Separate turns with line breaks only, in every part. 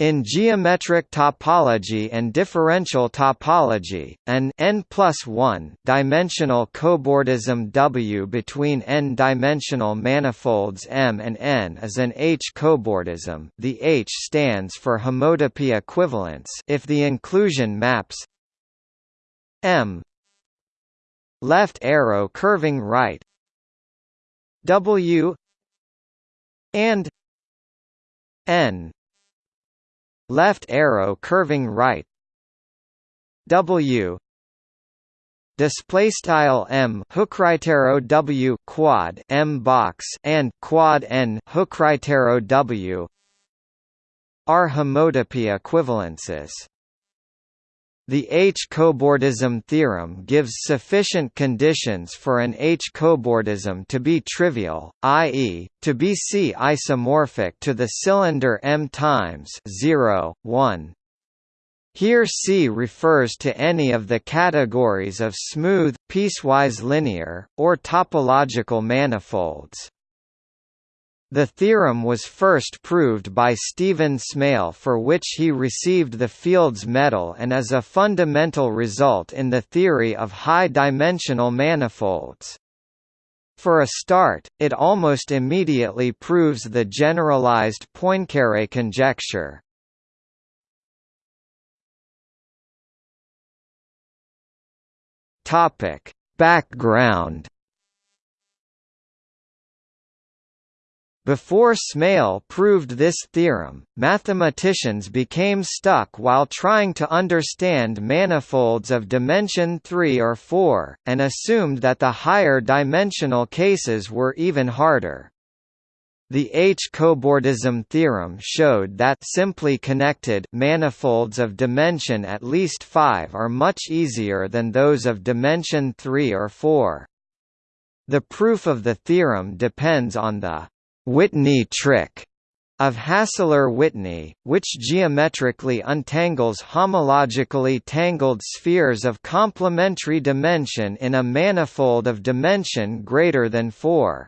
In geometric topology and differential topology, an n plus 1 dimensional cobordism W between n-dimensional manifolds M and N is an H-cobordism. The H stands for homotopy equivalence if the inclusion maps M left arrow curving right W and N left arrow curving right. W. Display style M hook right arrow W quad M box and quad N hook right arrow W. Are homotopy equivalences the H-cobordism theorem gives sufficient conditions for an H-cobordism to be trivial, i.e., to be C-isomorphic to the cylinder M times 0, 1. Here C refers to any of the categories of smooth, piecewise linear, or topological manifolds. The theorem was first proved by Stephen Smale for which he received the Fields Medal and is a fundamental result in the theory of high-dimensional manifolds. For a start, it almost immediately proves the generalized Poincaré conjecture. Background Before Smale proved this theorem, mathematicians became stuck while trying to understand manifolds of dimension 3 or 4, and assumed that the higher dimensional cases were even harder. The H-cobordism theorem showed that simply connected manifolds of dimension at least 5 are much easier than those of dimension 3 or 4. The proof of the theorem depends on the Whitney trick of Hassler-Whitney, which geometrically untangles homologically tangled spheres of complementary dimension in a manifold of dimension greater than 4.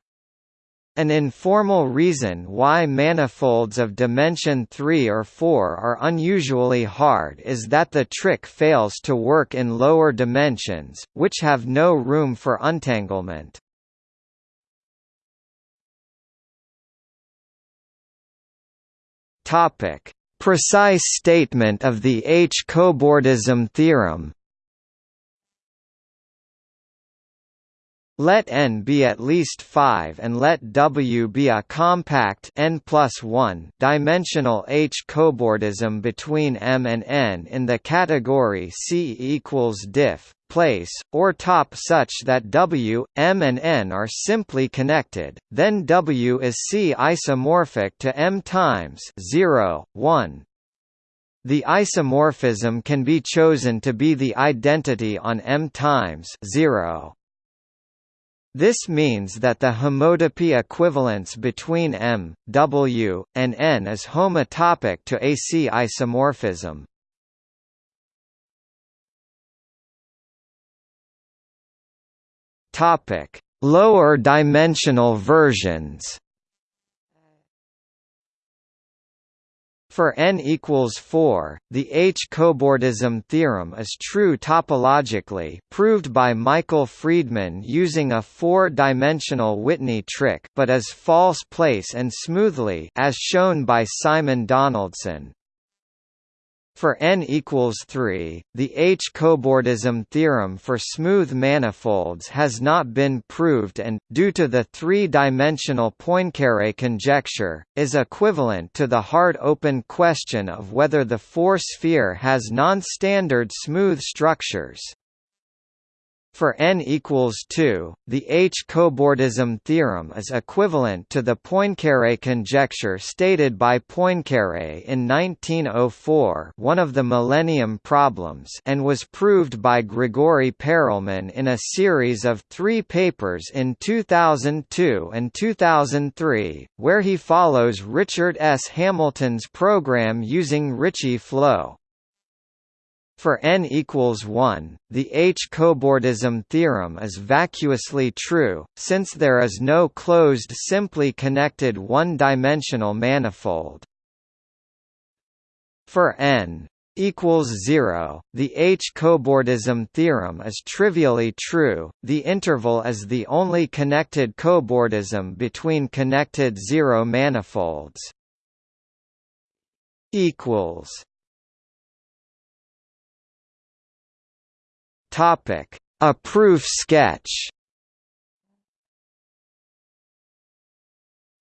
An informal reason why manifolds of dimension 3 or 4 are unusually hard is that the trick fails to work in lower dimensions, which have no room for untanglement. Topic: Precise statement of the H-cobordism theorem. Let n be at least 5 and let W be a compact n plus 1 dimensional H-cobordism between M and N in the category C equals diff place, or top such that W, M and N are simply connected, then W is C isomorphic to M times 0, 1. The isomorphism can be chosen to be the identity on M times 0. This means that the homotopy equivalence between M, W, and N is homotopic to AC isomorphism. Topic: Lower dimensional versions. For n equals 4, the H-cobordism theorem is true topologically proved by Michael Freedman using a four-dimensional Whitney trick but is false place and smoothly as shown by Simon Donaldson. For n equals 3, the H-cobordism theorem for smooth manifolds has not been proved and, due to the three-dimensional Poincaré conjecture, is equivalent to the hard-open question of whether the four-sphere has non-standard smooth structures. For n equals 2, the H-cobordism theorem is equivalent to the Poincaré conjecture stated by Poincaré in 1904 one of the Millennium Problems and was proved by Grigori Perelman in a series of three papers in 2002 and 2003, where he follows Richard S. Hamilton's program using Ricci flow. For n equals 1, the H-cobordism theorem is vacuously true, since there is no closed simply connected one-dimensional manifold. For n equals 0, the H-cobordism theorem is trivially true, the interval is the only connected cobordism between connected zero manifolds. A proof sketch.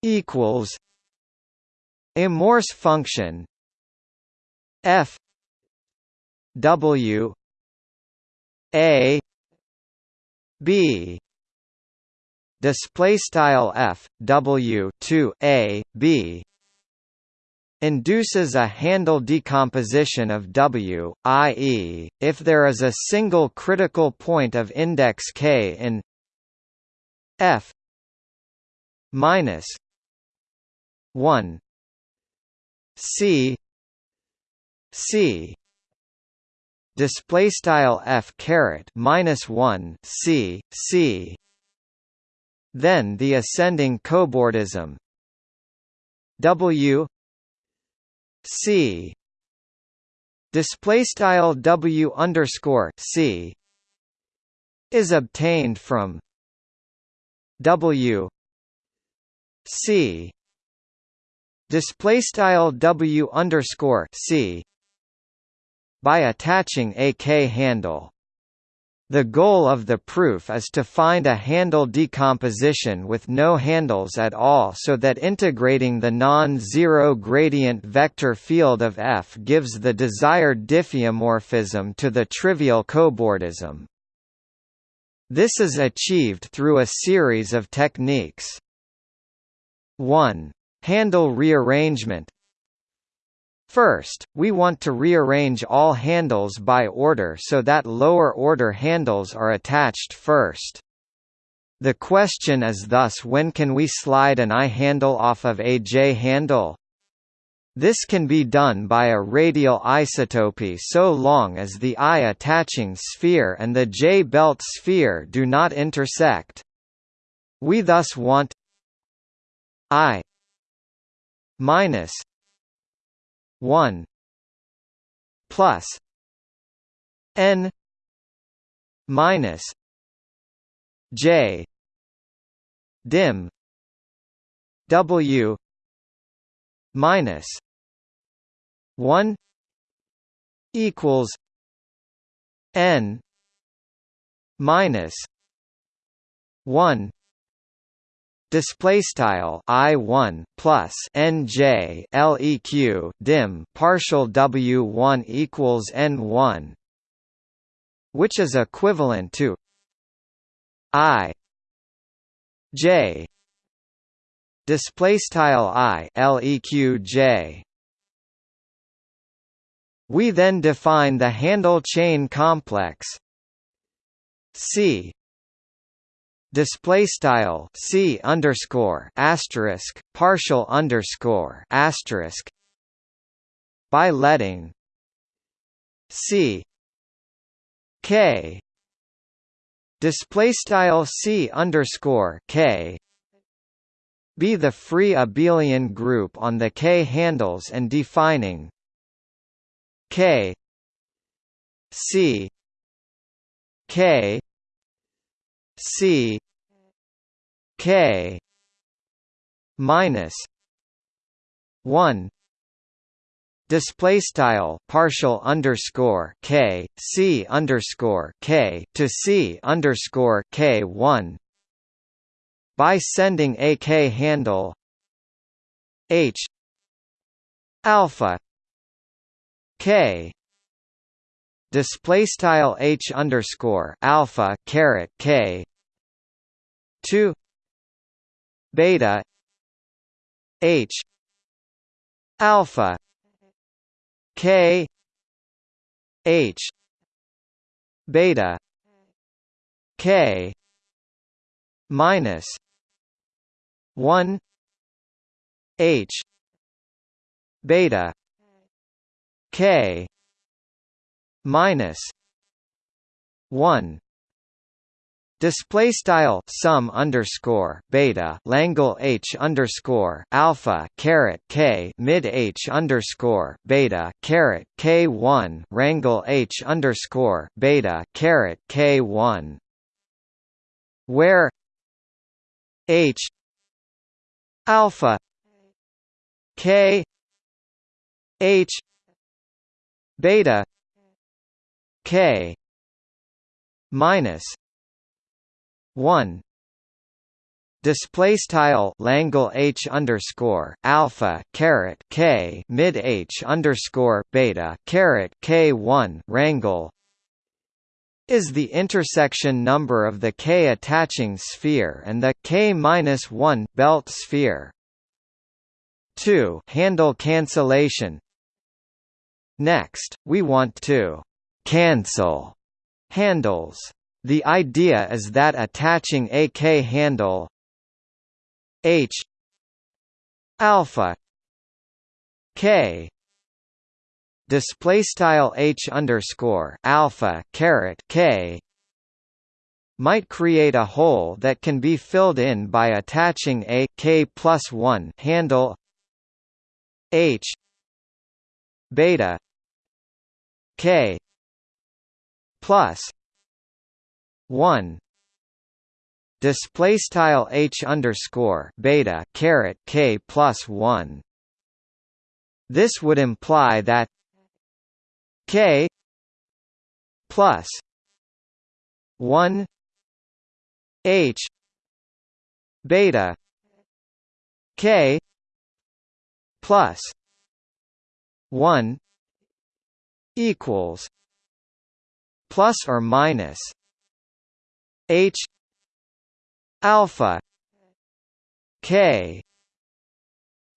Equals. A Morse function. F. W. A. B. Display style f w 2 a b induces a handle decomposition of W, i.e., if there is a single critical point of index k in f minus 1 c c display style f caret minus 1 c c then the ascending cobordism w c display style w underscore c is obtained from w c display style w underscore c by attaching a k-handle. The goal of the proof is to find a handle decomposition with no handles at all so that integrating the non-zero gradient vector field of F gives the desired diffeomorphism to the trivial cobordism. This is achieved through a series of techniques. 1. Handle rearrangement First, we want to rearrange all handles by order so that lower-order handles are attached first. The question is thus when can we slide an I handle off of a J handle? This can be done by a radial isotopy so long as the I attaching sphere and the J belt sphere do not intersect. We thus want I minus 1 plus n minus j dim w minus 1 equals n minus 1 display style i 1 plus nj leq dim partial w 1 equals n 1 which is equivalent to i j display style i leq j. We then define the handle chain complex C display style c underscore asterisk partial underscore asterisk by letting c k display style c underscore k be the free abelian group on the k handles and defining k c k c k minus 1 display style partial underscore k c underscore k to c underscore k 1 by sending a k handle h alpha k. Display style h underscore alpha caret k two beta h alpha k h beta k minus one h beta k minus 1 Display style sum underscore beta Langle H underscore alpha caret K mid H underscore beta caret K one Rangle H underscore beta caret K one where H alpha K H beta K minus one. Display style Langle H underscore alpha caret K mid H underscore beta caret K one Rangle is the intersection number of the K attaching sphere and the K minus one belt sphere. 2 handle cancellation. Next, we want to cancel handles the idea is that attaching a k handle h alpha k display style h underscore alpha caret k might create a hole that can be filled in by attaching a k plus one handle h beta k plus one display h underscore beta caret k plus one. This would imply that k plus one h beta k plus one equals plus or minus H alpha K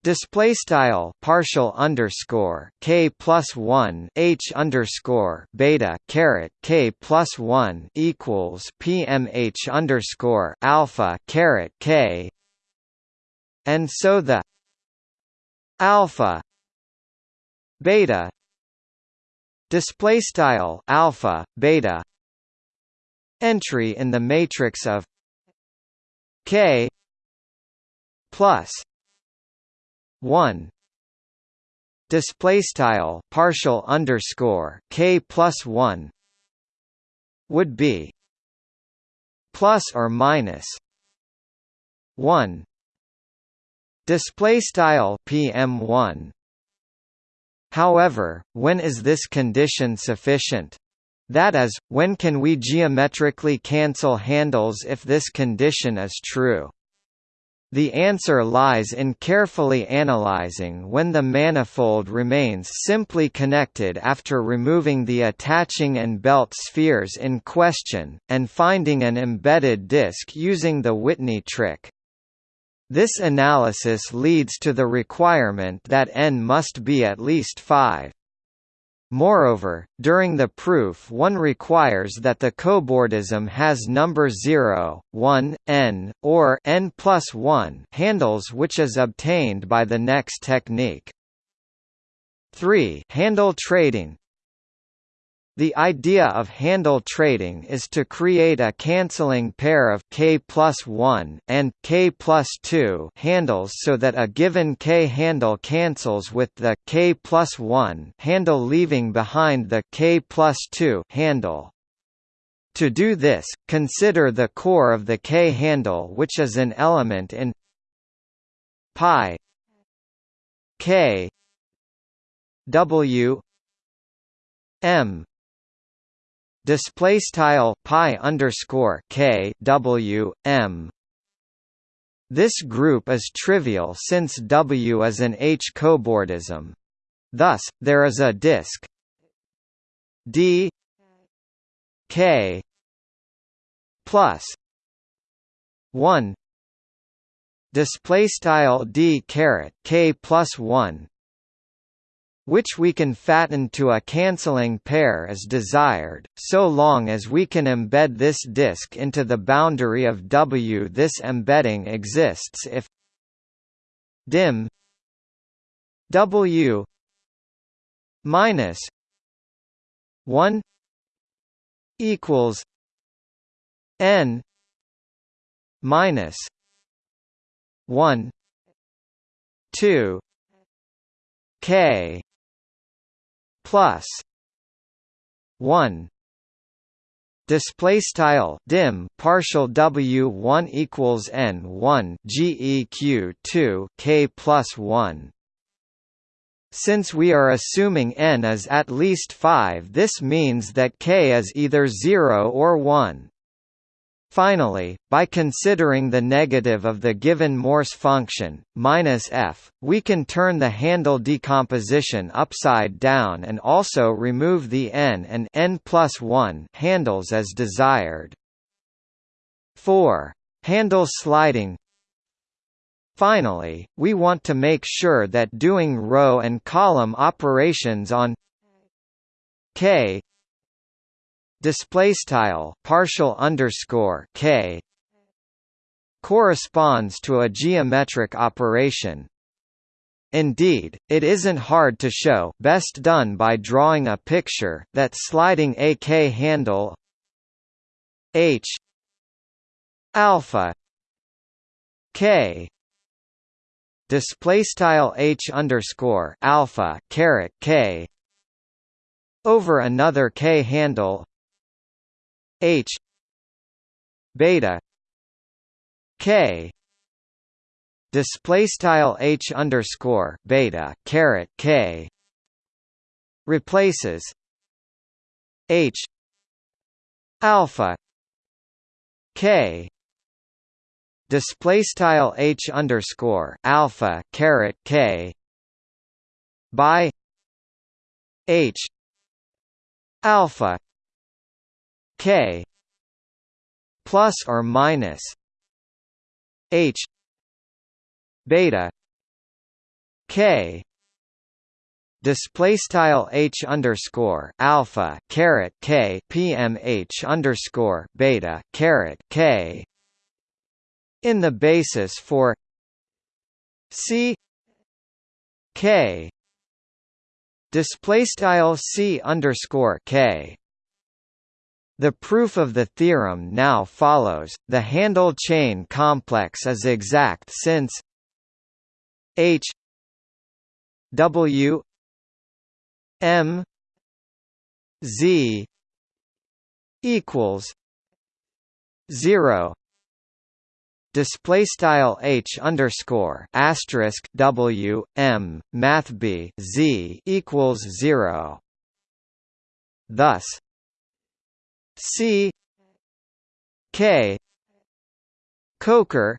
Display style partial underscore k plus one h underscore beta caret k plus one equals pmh underscore alpha caret k, and so the alpha beta display style alpha beta entry in the matrix of K plus 1 display style partial underscore K plus 1 would be plus or minus 1 display style PM1 However, when is this condition sufficient? That is, when can we geometrically cancel handles if this condition is true? The answer lies in carefully analyzing when the manifold remains simply connected after removing the attaching and belt spheres in question, and finding an embedded disk using the Whitney trick. This analysis leads to the requirement that n must be at least 5. Moreover, during the proof one requires that the cobordism has number 0, 1, n, or n plus 1 handles which is obtained by the next technique. 3 handle trading the idea of handle trading is to create a cancelling pair of k plus 1 and k plus 2 handles so that a given k handle cancels with the k plus 1 handle leaving behind the k plus 2 handle. To do this, consider the core of the k handle which is an element in pi k w m display style pi underscore k w m. This group is trivial since W is an H cobordism. Thus, there is a disk d k plus 1 display style d caret k plus 1 which we can fatten to a cancelling pair as desired, so long as we can embed this disk into the boundary of W. This embedding exists if dim W minus 1 equals n minus 1 2 k plus 1 display style dim partial w 1 equals n 1 geq 2 k plus 1 since we are assuming n is at least 5 this means that k is either 0 or 1 Finally, by considering the negative of the given Morse function, minus f, we can turn the handle decomposition upside down and also remove the n and n plus 1 handles as desired. 4. Handle sliding Finally, we want to make sure that doing row and column operations on k display style partial underscore k corresponds to a geometric operation. Indeed, it isn't hard to show best done by drawing a picture that sliding a k handle h alpha k display style h underscore alpha caret k over another k handle H beta K display style H underscore beta caret K replaces H alpha K display style H underscore alpha caret K by H alpha k plus or minus h beta k display style h underscore alpha caret k pmh underscore beta caret k in the basis for c k display style c underscore k the proof of the theorem now follows. The handle chain complex is exact since H W M Z equals zero display style h underscore asterisk w m math b z equals zero. Thus, C K Coker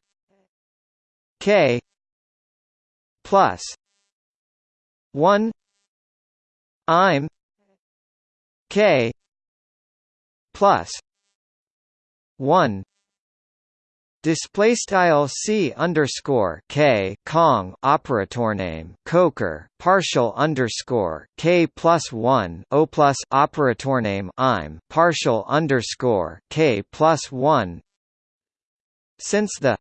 K plus one I'm K plus one Display style c underscore k kong operator name coker partial underscore k plus one o plus operator name I'm partial underscore k plus one. Since the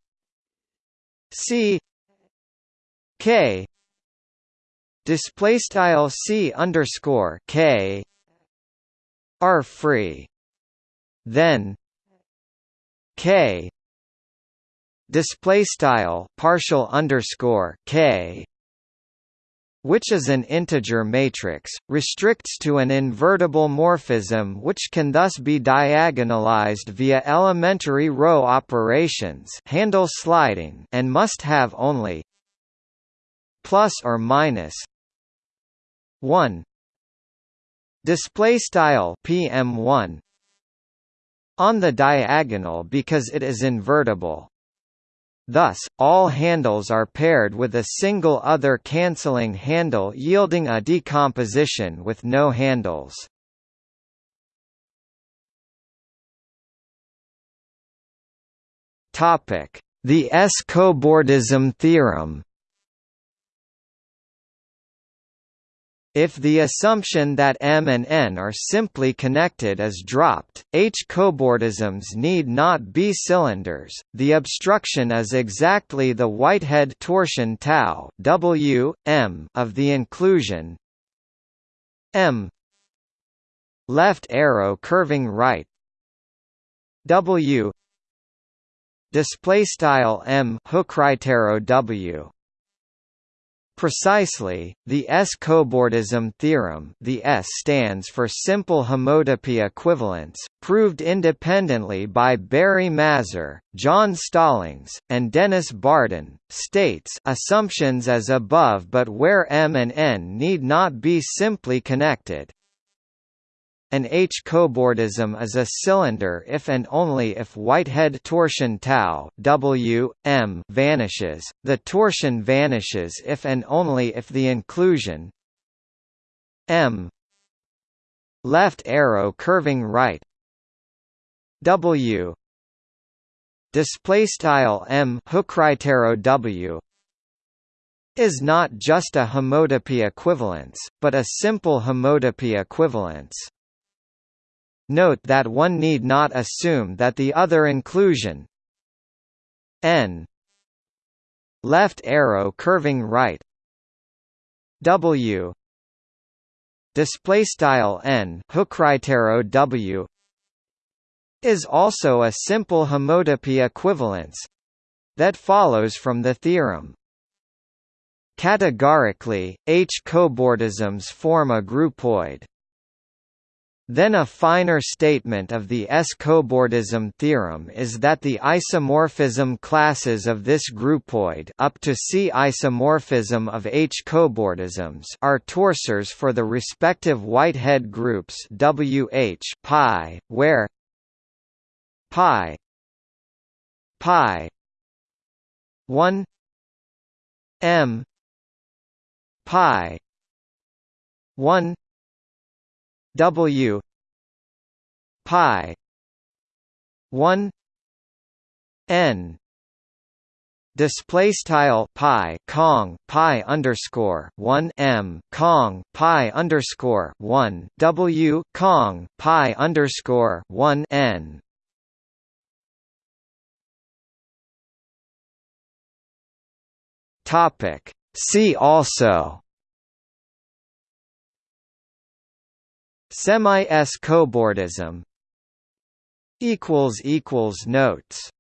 c k display style c underscore k are free, then k display style partial underscore k which is an integer matrix, restricts to an invertible morphism which can thus be diagonalized via elementary row operations handle sliding and must have only plus or minus 1 display style pm1 on the diagonal because it is invertible Thus, all handles are paired with a single other cancelling handle yielding a decomposition with no handles. The S-cobordism theorem If the assumption that M and N are simply connected is dropped, H-cobordisms need not be cylinders. The obstruction is exactly the Whitehead torsion tau W M of the inclusion M left arrow curving right W display style m hook right arrow w Precisely, the S-cobordism theorem the S stands for simple homotopy equivalence, proved independently by Barry Mazur, John Stallings, and Dennis Barden, states assumptions as above but where M and N need not be simply connected, an H-cobordism is a cylinder if and only if Whitehead torsion tau W, M vanishes, the torsion vanishes if and only if the inclusion M left arrow curving right W display style M arrow W is not just a homotopy equivalence, but a simple homotopy equivalence. Note that one need not assume that the other inclusion n left arrow curving right w display style n arrow w is also a simple homotopy equivalence that follows from the theorem Categorically, H-cobordisms form a groupoid. Then a finer statement of the S-cobordism theorem is that the isomorphism classes of this groupoid up to C isomorphism of H-cobordisms are torsors for the respective Whitehead groups WH pi, where pi pi 1 m pi 1 W pi one N display style pi kong pi underscore one m kong pi underscore one w kong pi underscore one n. Topic. See also. Semi-S cobordism Notes